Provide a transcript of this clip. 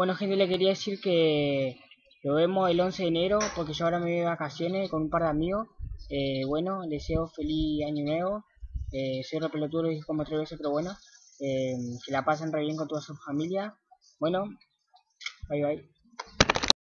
Bueno, gente, le quería decir que lo vemos el 11 de enero porque yo ahora me voy de vacaciones con un par de amigos. Eh, bueno, deseo feliz año nuevo. Eh, soy repelotudo, lo dije como tres veces, pero bueno. Eh, que la pasen re bien con toda su familia. Bueno, bye bye.